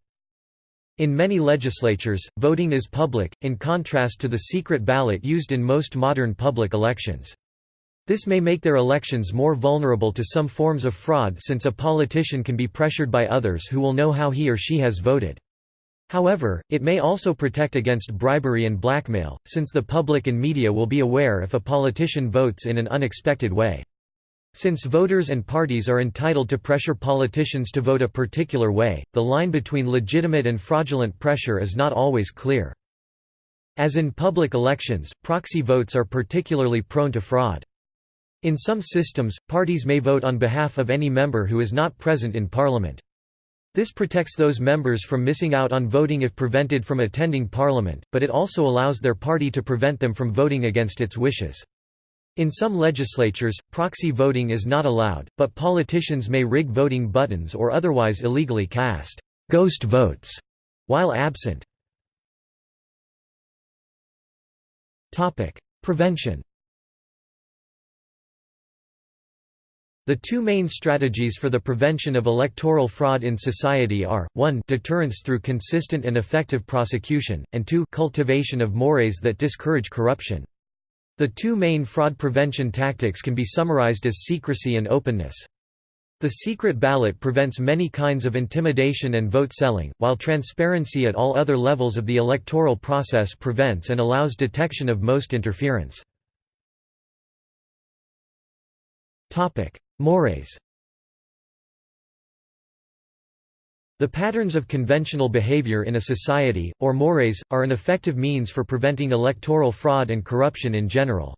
In many legislatures, voting is public, in contrast to the secret ballot used in most modern public elections. This may make their elections more vulnerable to some forms of fraud since a politician can be pressured by others who will know how he or she has voted. However, it may also protect against bribery and blackmail, since the public and media will be aware if a politician votes in an unexpected way. Since voters and parties are entitled to pressure politicians to vote a particular way, the line between legitimate and fraudulent pressure is not always clear. As in public elections, proxy votes are particularly prone to fraud. In some systems, parties may vote on behalf of any member who is not present in Parliament. This protects those members from missing out on voting if prevented from attending Parliament, but it also allows their party to prevent them from voting against its wishes. In some legislatures, proxy voting is not allowed, but politicians may rig voting buttons or otherwise illegally cast «ghost votes» while absent. Prevention The two main strategies for the prevention of electoral fraud in society are, 1 deterrence through consistent and effective prosecution, and 2 cultivation of mores that discourage corruption. The two main fraud prevention tactics can be summarized as secrecy and openness. The secret ballot prevents many kinds of intimidation and vote selling, while transparency at all other levels of the electoral process prevents and allows detection of most interference. Mores The patterns of conventional behavior in a society, or mores, are an effective means for preventing electoral fraud and corruption in general.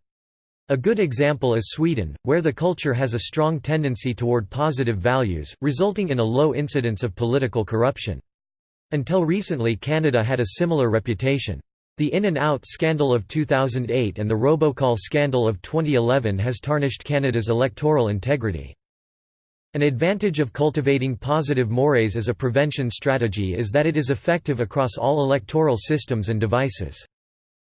A good example is Sweden, where the culture has a strong tendency toward positive values, resulting in a low incidence of political corruption. Until recently Canada had a similar reputation. The In and Out scandal of 2008 and the robocall scandal of 2011 has tarnished Canada's electoral integrity. An advantage of cultivating positive mores as a prevention strategy is that it is effective across all electoral systems and devices.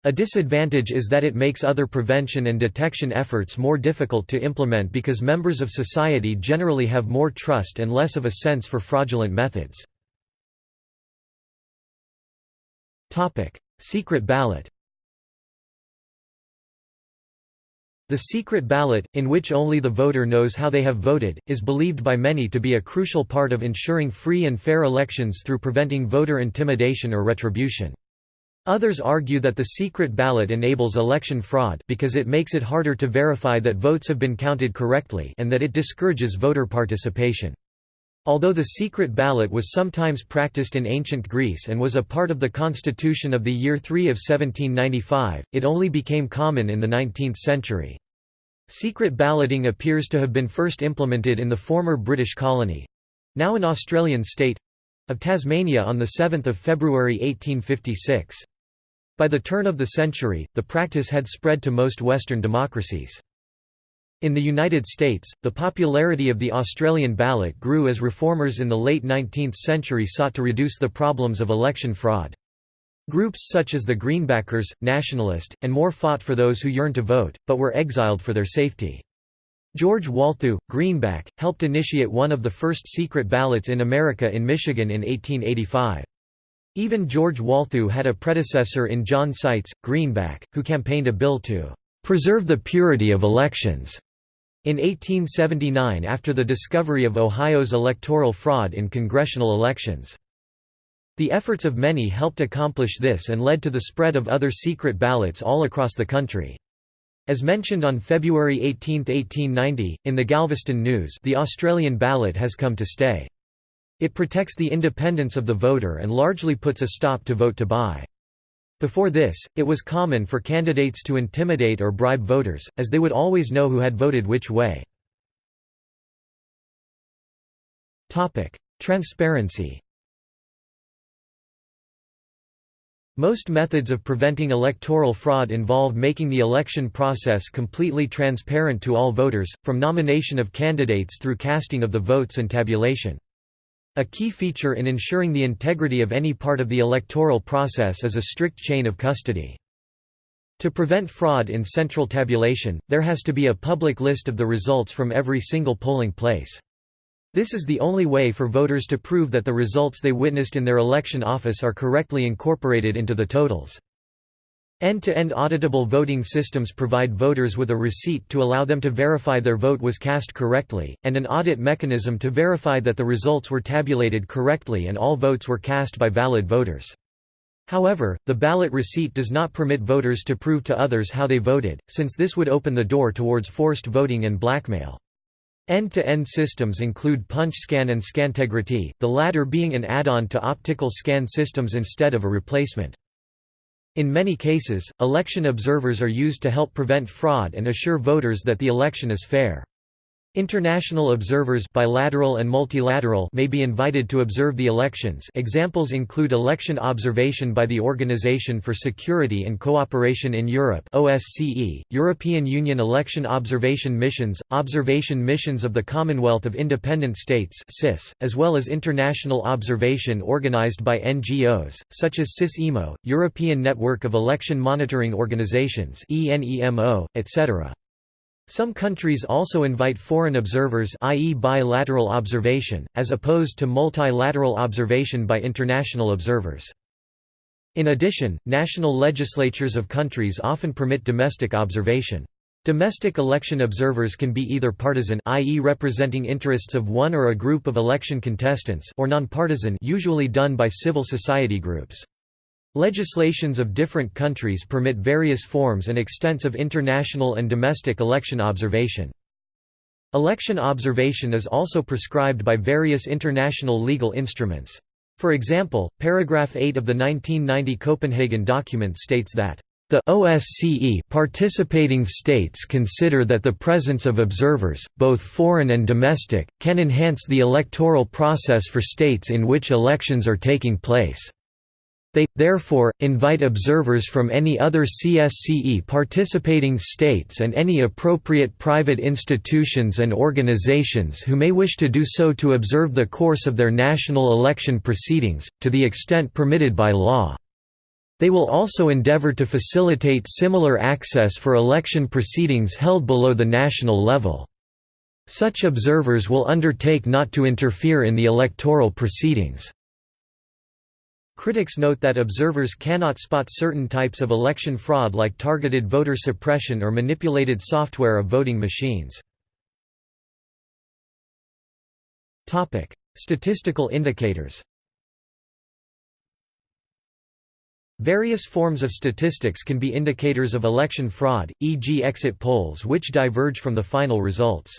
A disadvantage is that it makes other prevention and detection efforts more difficult to implement because members of society generally have more trust and less of a sense for fraudulent methods. Secret ballot The secret ballot, in which only the voter knows how they have voted, is believed by many to be a crucial part of ensuring free and fair elections through preventing voter intimidation or retribution. Others argue that the secret ballot enables election fraud because it makes it harder to verify that votes have been counted correctly and that it discourages voter participation. Although the secret ballot was sometimes practiced in ancient Greece and was a part of the constitution of the year 3 of 1795, it only became common in the 19th century. Secret balloting appears to have been first implemented in the former British colony—now an Australian state—of Tasmania on 7 February 1856. By the turn of the century, the practice had spread to most Western democracies. In the United States, the popularity of the Australian ballot grew as reformers in the late 19th century sought to reduce the problems of election fraud. Groups such as the Greenbackers, Nationalist, and more fought for those who yearned to vote, but were exiled for their safety. George Walthew, Greenback, helped initiate one of the first secret ballots in America in Michigan in 1885. Even George Walthew had a predecessor in John Seitz, Greenback, who campaigned a bill to "...preserve the purity of elections." In 1879 after the discovery of Ohio's electoral fraud in congressional elections. The efforts of many helped accomplish this and led to the spread of other secret ballots all across the country. As mentioned on February 18, 1890, in the Galveston News the Australian ballot has come to stay. It protects the independence of the voter and largely puts a stop to vote to buy. Before this, it was common for candidates to intimidate or bribe voters, as they would always know who had voted which way. Transparency Most methods of preventing electoral fraud involve making the election process completely transparent to all voters, from nomination of candidates through casting of the votes and tabulation. A key feature in ensuring the integrity of any part of the electoral process is a strict chain of custody. To prevent fraud in central tabulation, there has to be a public list of the results from every single polling place. This is the only way for voters to prove that the results they witnessed in their election office are correctly incorporated into the totals. End-to-end -end auditable voting systems provide voters with a receipt to allow them to verify their vote was cast correctly, and an audit mechanism to verify that the results were tabulated correctly and all votes were cast by valid voters. However, the ballot receipt does not permit voters to prove to others how they voted, since this would open the door towards forced voting and blackmail. End-to-end -end systems include PunchScan and Scantegrity, the latter being an add-on to optical scan systems instead of a replacement. In many cases, election observers are used to help prevent fraud and assure voters that the election is fair. International observers bilateral and multilateral may be invited to observe the elections examples include election observation by the Organization for Security and Cooperation in Europe OSCE, European Union election observation missions, observation missions of the Commonwealth of Independent States CIS, as well as international observation organized by NGOs, such as CIS-EMO, European Network of Election Monitoring Organizations ENEMO, etc. Some countries also invite foreign observers i.e. bilateral observation, as opposed to multilateral observation by international observers. In addition, national legislatures of countries often permit domestic observation. Domestic election observers can be either partisan i.e. representing interests of one or a group of election contestants or nonpartisan usually done by civil society groups. Legislations of different countries permit various forms and extents of international and domestic election observation. Election observation is also prescribed by various international legal instruments. For example, paragraph 8 of the 1990 Copenhagen document states that the OSCE participating states consider that the presence of observers, both foreign and domestic, can enhance the electoral process for states in which elections are taking place. They, therefore, invite observers from any other CSCE participating states and any appropriate private institutions and organizations who may wish to do so to observe the course of their national election proceedings, to the extent permitted by law. They will also endeavor to facilitate similar access for election proceedings held below the national level. Such observers will undertake not to interfere in the electoral proceedings. Critics note that observers cannot spot certain types of election fraud like targeted voter suppression or manipulated software of voting machines. Statistical indicators Various forms of statistics can be indicators of election fraud, e.g. exit polls which diverge from the final results.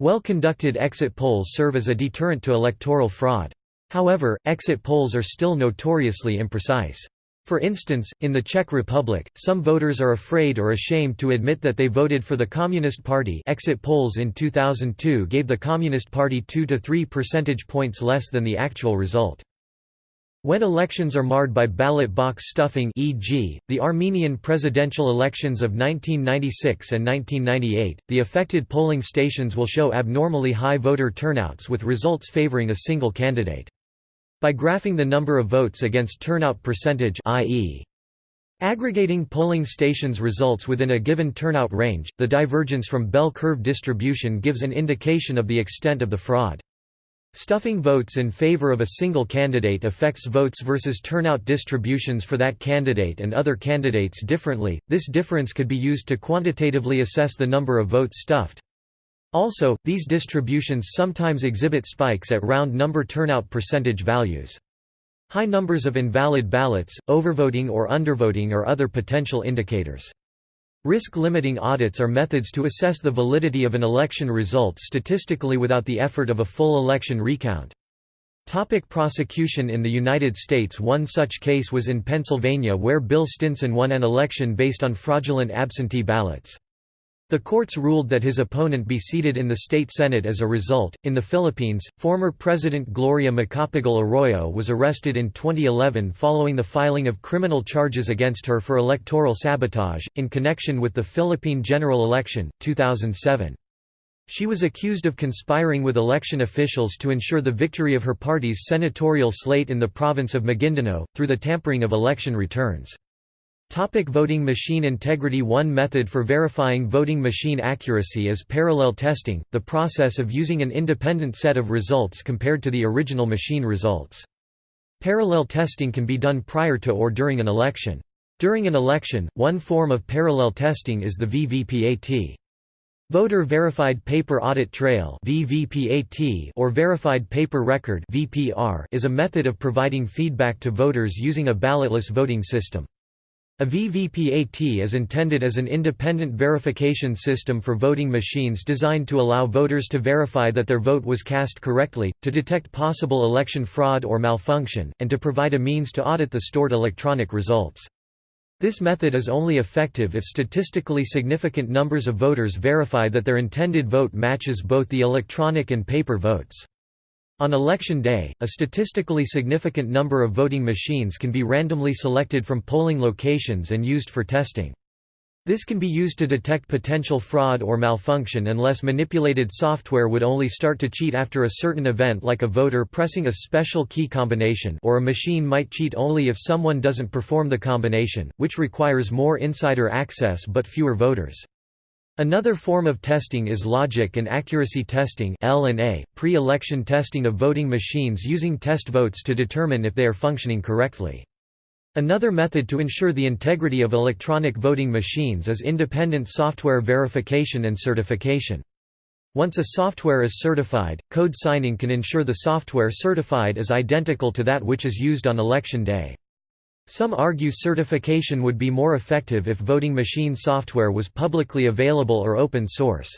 Well-conducted exit polls serve as a deterrent to electoral fraud. However, exit polls are still notoriously imprecise. For instance, in the Czech Republic, some voters are afraid or ashamed to admit that they voted for the Communist Party exit polls in 2002 gave the Communist Party 2 to 3 percentage points less than the actual result. When elections are marred by ballot box stuffing e.g., the Armenian presidential elections of 1996 and 1998, the affected polling stations will show abnormally high voter turnouts with results favoring a single candidate. By graphing the number of votes against turnout percentage i.e. Aggregating polling stations results within a given turnout range, the divergence from bell curve distribution gives an indication of the extent of the fraud. Stuffing votes in favor of a single candidate affects votes versus turnout distributions for that candidate and other candidates differently. This difference could be used to quantitatively assess the number of votes stuffed. Also, these distributions sometimes exhibit spikes at round number turnout percentage values. High numbers of invalid ballots, overvoting or undervoting are other potential indicators. Risk-limiting audits are methods to assess the validity of an election result statistically without the effort of a full election recount. Topic prosecution In the United States One such case was in Pennsylvania where Bill Stinson won an election based on fraudulent absentee ballots. The courts ruled that his opponent be seated in the state senate as a result. In the Philippines, former President Gloria Macapagal Arroyo was arrested in 2011 following the filing of criminal charges against her for electoral sabotage, in connection with the Philippine general election, 2007. She was accused of conspiring with election officials to ensure the victory of her party's senatorial slate in the province of Maguindanao, through the tampering of election returns. Topic voting machine integrity One method for verifying voting machine accuracy is parallel testing, the process of using an independent set of results compared to the original machine results. Parallel testing can be done prior to or during an election. During an election, one form of parallel testing is the VVPAT. Voter Verified Paper Audit Trail or Verified Paper Record is a method of providing feedback to voters using a ballotless voting system. A VVPAT is intended as an independent verification system for voting machines designed to allow voters to verify that their vote was cast correctly, to detect possible election fraud or malfunction, and to provide a means to audit the stored electronic results. This method is only effective if statistically significant numbers of voters verify that their intended vote matches both the electronic and paper votes. On election day, a statistically significant number of voting machines can be randomly selected from polling locations and used for testing. This can be used to detect potential fraud or malfunction unless manipulated software would only start to cheat after a certain event like a voter pressing a special key combination or a machine might cheat only if someone doesn't perform the combination, which requires more insider access but fewer voters. Another form of testing is logic and accuracy testing pre-election testing of voting machines using test votes to determine if they are functioning correctly. Another method to ensure the integrity of electronic voting machines is independent software verification and certification. Once a software is certified, code signing can ensure the software certified is identical to that which is used on election day. Some argue certification would be more effective if voting machine software was publicly available or open source.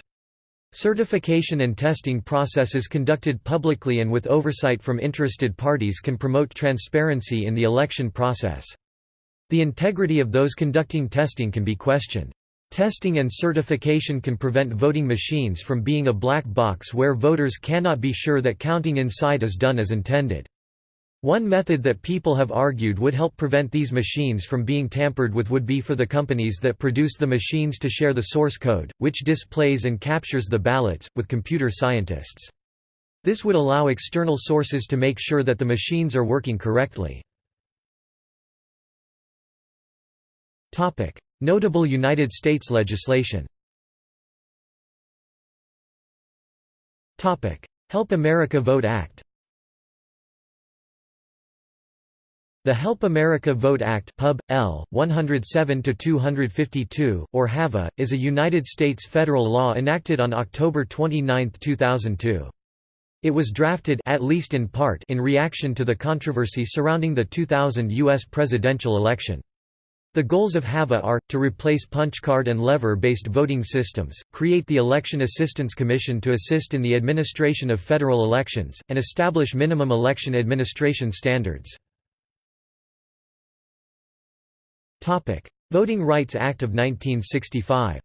Certification and testing processes conducted publicly and with oversight from interested parties can promote transparency in the election process. The integrity of those conducting testing can be questioned. Testing and certification can prevent voting machines from being a black box where voters cannot be sure that counting inside is done as intended. One method that people have argued would help prevent these machines from being tampered with would be for the companies that produce the machines to share the source code, which displays and captures the ballots, with computer scientists. This would allow external sources to make sure that the machines are working correctly. Notable United States legislation Help America Vote Act The Help America Vote Act Pub. L. 107-252, or HAVA, is a United States federal law enacted on October 29, 2002. It was drafted at least in part in reaction to the controversy surrounding the 2000 U.S. presidential election. The goals of HAVA are, to replace punch-card and lever-based voting systems, create the Election Assistance Commission to assist in the administration of federal elections, and establish minimum election administration standards. Topic: Voting Rights Act of 1965.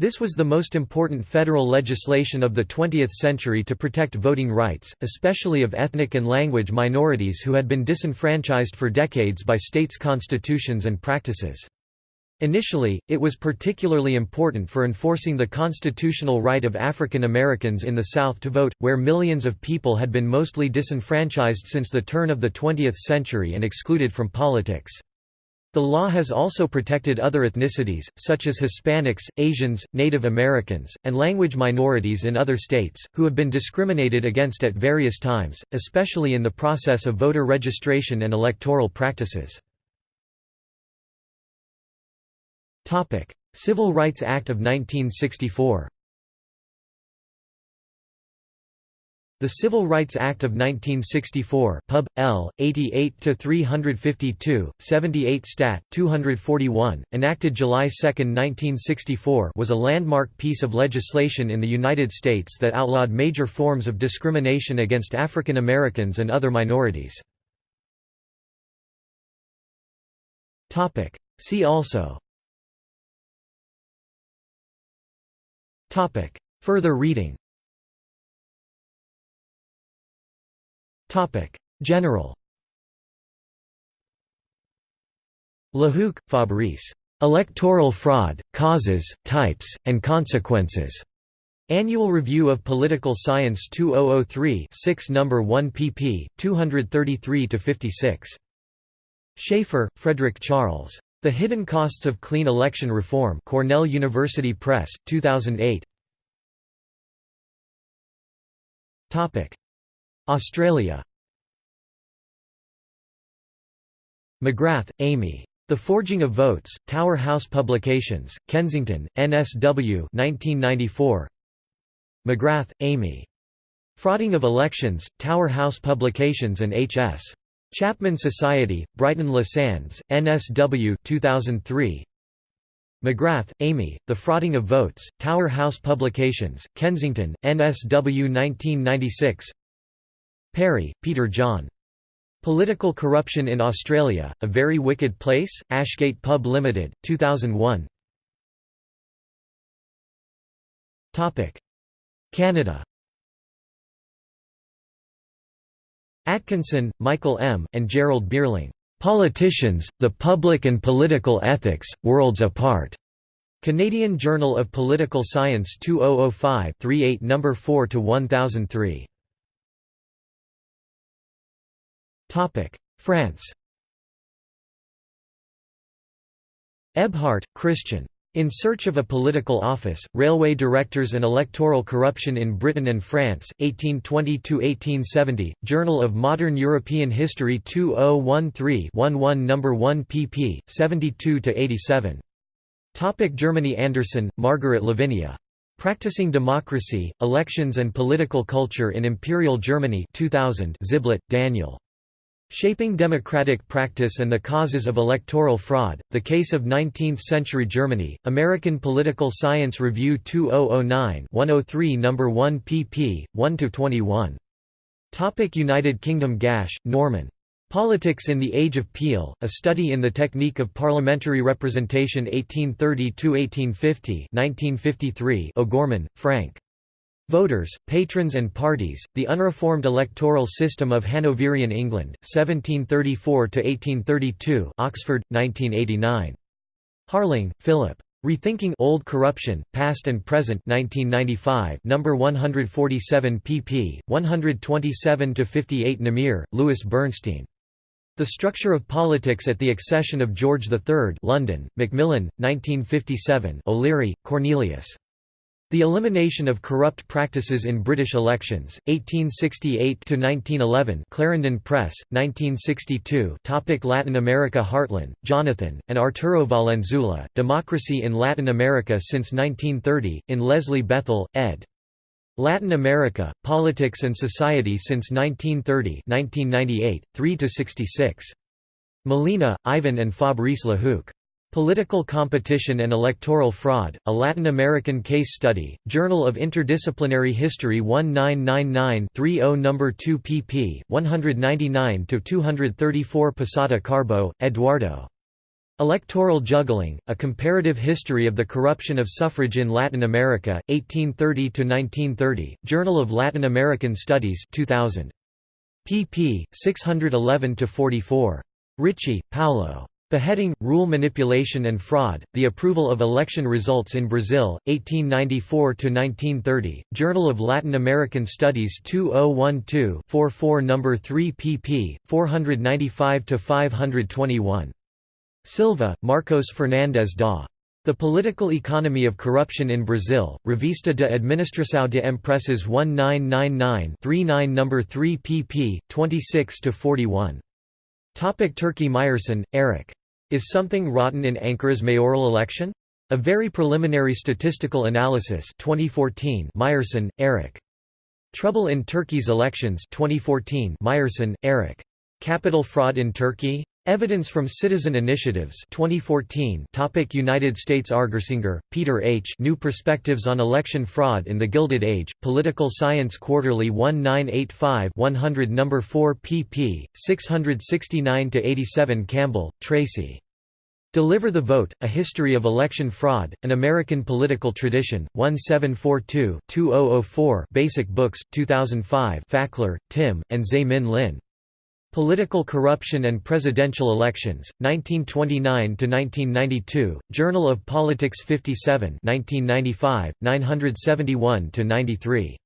This was the most important federal legislation of the 20th century to protect voting rights, especially of ethnic and language minorities who had been disenfranchised for decades by states' constitutions and practices. Initially, it was particularly important for enforcing the constitutional right of African Americans in the South to vote, where millions of people had been mostly disenfranchised since the turn of the 20th century and excluded from politics. The law has also protected other ethnicities, such as Hispanics, Asians, Native Americans, and language minorities in other states, who have been discriminated against at various times, especially in the process of voter registration and electoral practices. Civil Rights Act of 1964 The Civil Rights Act of 1964 Pub. L. 88-352, 78 Stat. 241, enacted July 2, 1964 was a landmark piece of legislation in the United States that outlawed major forms of discrimination against African Americans and other minorities. See also Topic. Further reading Topic. General Lehoucq, Fabrice. Electoral Fraud, Causes, Types, and Consequences. Annual Review of Political Science 2003 6 No. 1 pp. 233–56. Schaeffer, Frederic Charles. The Hidden Costs of Clean Election Reform Cornell University Press, 2008 Australia McGrath, Amy. The Forging of Votes, Tower House Publications, Kensington, NSW 1994. McGrath, Amy. Frauding of Elections, Tower House Publications and H.S. Chapman Society, Brighton Les Sands, NSW 2003. McGrath, Amy, The Frauding of Votes, Tower House Publications, Kensington, NSW 1996 Perry, Peter John. Political Corruption in Australia, A Very Wicked Place, Ashgate Pub Limited, 2001 Canada Atkinson, Michael M., and Gerald Bierling. "'Politicians, the Public and Political Ethics, Worlds Apart' Canadian Journal of Political Science 2005 38 No. 4 to 1003. France Ebhardt, Christian. In Search of a Political Office, Railway Directors and Electoral Corruption in Britain and France, 1820–1870, Journal of Modern European History 2013-11 No. 1 pp. 72–87. Topic Germany Anderson, Margaret Lavinia. Practicing Democracy, Elections and Political Culture in Imperial Germany 2000 Ziblatt, Daniel. Shaping Democratic Practice and the Causes of Electoral Fraud, The Case of Nineteenth-Century Germany, American Political Science Review 2009-103 No. 1 pp. 1–21. United Kingdom Gash, Norman. Politics in the Age of Peel, A Study in the Technique of Parliamentary Representation 1830–1850 1953 O'Gorman, Frank. Voters, Patrons and Parties, The Unreformed Electoral System of Hanoverian England, 1734–1832 Oxford, 1989. Harling, Philip. Rethinking Old Corruption, Past and Present 1995 number 147 pp. 127–58 Namier, Lewis Bernstein. The Structure of Politics at the Accession of George III London, Macmillan, 1957 O'Leary, Cornelius. The Elimination of Corrupt Practices in British Elections, 1868–1911 Clarendon Press, 1962 Topic Latin America Hartlyn, Jonathan, and Arturo Valenzuela, Democracy in Latin America since 1930, in Leslie Bethell, ed. Latin America, Politics and Society since 1930 1998, 3–66. Molina, Ivan and Fabrice Lehoucq. Political Competition and Electoral Fraud, A Latin American Case Study, Journal of Interdisciplinary History 1999-30 No. 2 pp. 199–234 Posada Carbo, Eduardo. Electoral Juggling, A Comparative History of the Corruption of Suffrage in Latin America, 1830–1930, Journal of Latin American Studies 2000. pp. 611–44. Ricci, Paolo. Beheading, Rule Manipulation and Fraud, The Approval of Election Results in Brazil, 1894–1930, Journal of Latin American Studies 2012-44 No. 3 pp. 495–521. Silva, Marcos Fernandes da. The Political Economy of Corruption in Brazil, Revista de Administração de Empresas 1999-39 No. 3 pp. 26–41. Turkey Meyersson, Erik. Is something rotten in Ankara's mayoral election? A very preliminary statistical analysis 2014 Meyersson, Erik. Trouble in Turkey's elections 2014 Meyersson, Erik. Capital fraud in Turkey? Evidence from Citizen Initiatives 2014 topic United States Argersinger, Peter H. New Perspectives on Election Fraud in the Gilded Age, Political Science Quarterly 1985 100 No. 4 pp. 669–87 Campbell, Tracy. Deliver the Vote, A History of Election Fraud, An American Political Tradition, 1742-2004 Basic Books, 2005 Fackler, Tim, and Tse-min Lin. Political Corruption and Presidential Elections, 1929–1992, Journal of Politics 57 1995, 971–93.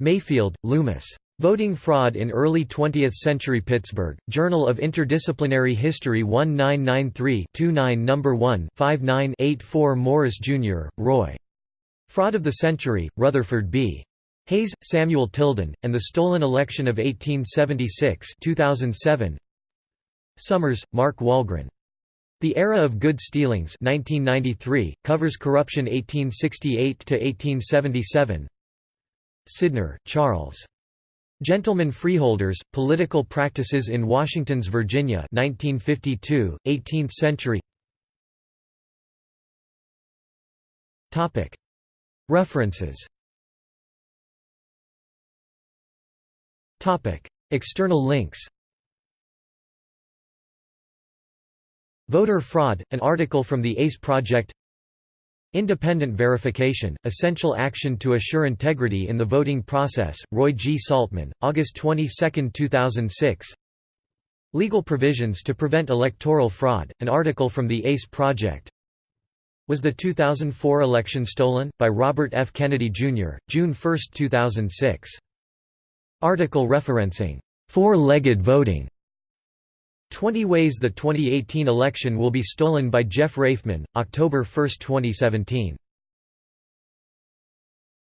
Mayfield, Loomis. Voting Fraud in Early 20th Century Pittsburgh, Journal of Interdisciplinary History 1993-29 No. 1 59-84 Morris, Jr., Roy. Fraud of the Century, Rutherford B. Hayes, Samuel Tilden, and the Stolen Election of 1876 2007. Summers, Mark Wahlgren. The Era of Good Stealings 1993, covers corruption 1868–1877 Sydnor, Charles. Gentlemen Freeholders, Political Practices in Washington's Virginia 1952, 18th century References External links Voter fraud, an article from the ACE project Independent verification, essential action to assure integrity in the voting process, Roy G. Saltman, August 22, 2006 Legal provisions to prevent electoral fraud, an article from the ACE project Was the 2004 election stolen? by Robert F. Kennedy, Jr., June 1, 2006 Article referencing four-legged voting. 20 Ways the 2018 election will be stolen by Jeff Rafeman, October 1, 2017